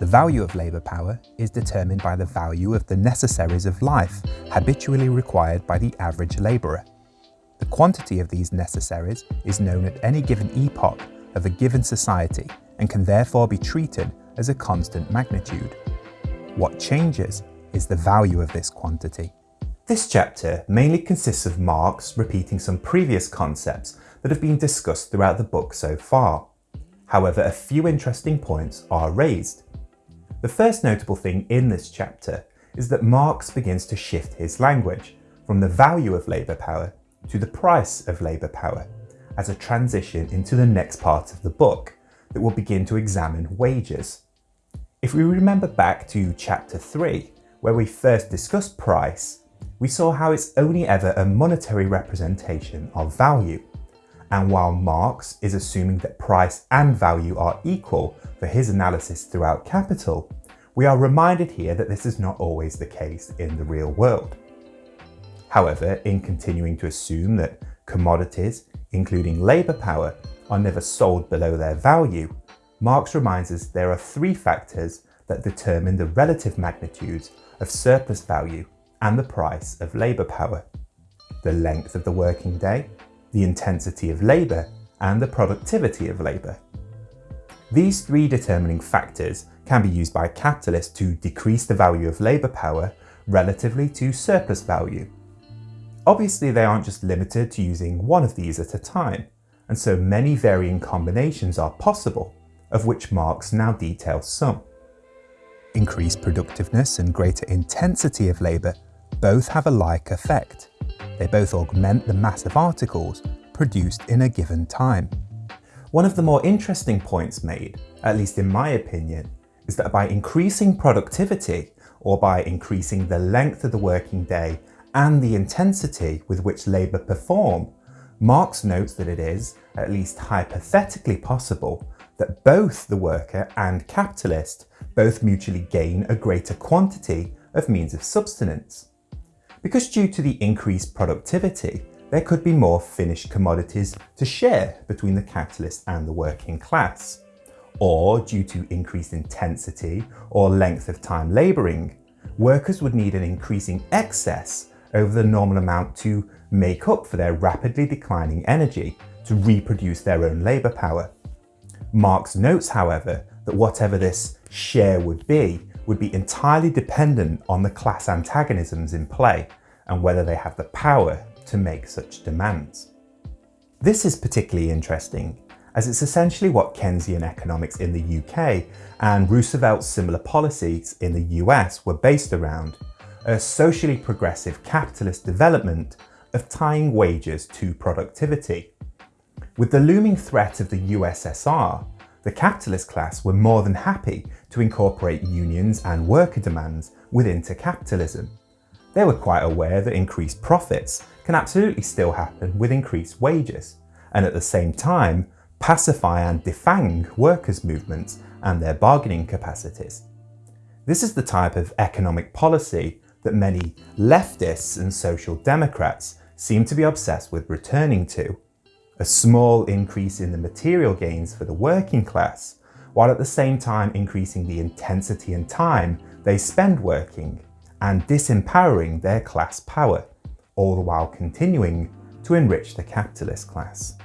The value of labour power is determined by the value of the necessaries of life habitually required by the average labourer. The quantity of these necessaries is known at any given epoch of a given society and can therefore be treated as a constant magnitude. What changes is the value of this quantity. This chapter mainly consists of Marx repeating some previous concepts that have been discussed throughout the book so far. However, a few interesting points are raised. The first notable thing in this chapter is that Marx begins to shift his language from the value of labour power to the price of labour power as a transition into the next part of the book that will begin to examine wages. If we remember back to chapter 3, where we first discussed price, we saw how it's only ever a monetary representation of value. And while Marx is assuming that price and value are equal for his analysis throughout Capital, we are reminded here that this is not always the case in the real world. However, in continuing to assume that commodities, including labour power, are never sold below their value, Marx reminds us there are three factors that determine the relative magnitudes of surplus value and the price of labour power. The length of the working day, the intensity of labour and the productivity of labour. These three determining factors can be used by capitalists to decrease the value of labour power relatively to surplus value. Obviously they aren't just limited to using one of these at a time, and so many varying combinations are possible, of which Marx now details some. Increased productiveness and greater intensity of labour both have a like effect. They both augment the mass of articles produced in a given time. One of the more interesting points made, at least in my opinion, is that by increasing productivity, or by increasing the length of the working day and the intensity with which labour perform, Marx notes that it is, at least hypothetically possible, that both the worker and capitalist both mutually gain a greater quantity of means of subsistence. Because due to the increased productivity, there could be more finished commodities to share between the capitalist and the working class. Or due to increased intensity or length of time labouring, workers would need an increasing excess over the normal amount to make up for their rapidly declining energy to reproduce their own labour power. Marx notes, however, that whatever this share would be, would be entirely dependent on the class antagonisms in play and whether they have the power to make such demands. This is particularly interesting as it's essentially what Keynesian economics in the UK and Roosevelt's similar policies in the US were based around, a socially progressive capitalist development of tying wages to productivity. With the looming threat of the USSR, the capitalist class were more than happy to incorporate unions and worker demands within to capitalism. They were quite aware that increased profits can absolutely still happen with increased wages, and at the same time pacify and defang workers' movements and their bargaining capacities. This is the type of economic policy that many leftists and social democrats seem to be obsessed with returning to. A small increase in the material gains for the working class, while at the same time increasing the intensity and time they spend working and disempowering their class power, all the while continuing to enrich the capitalist class.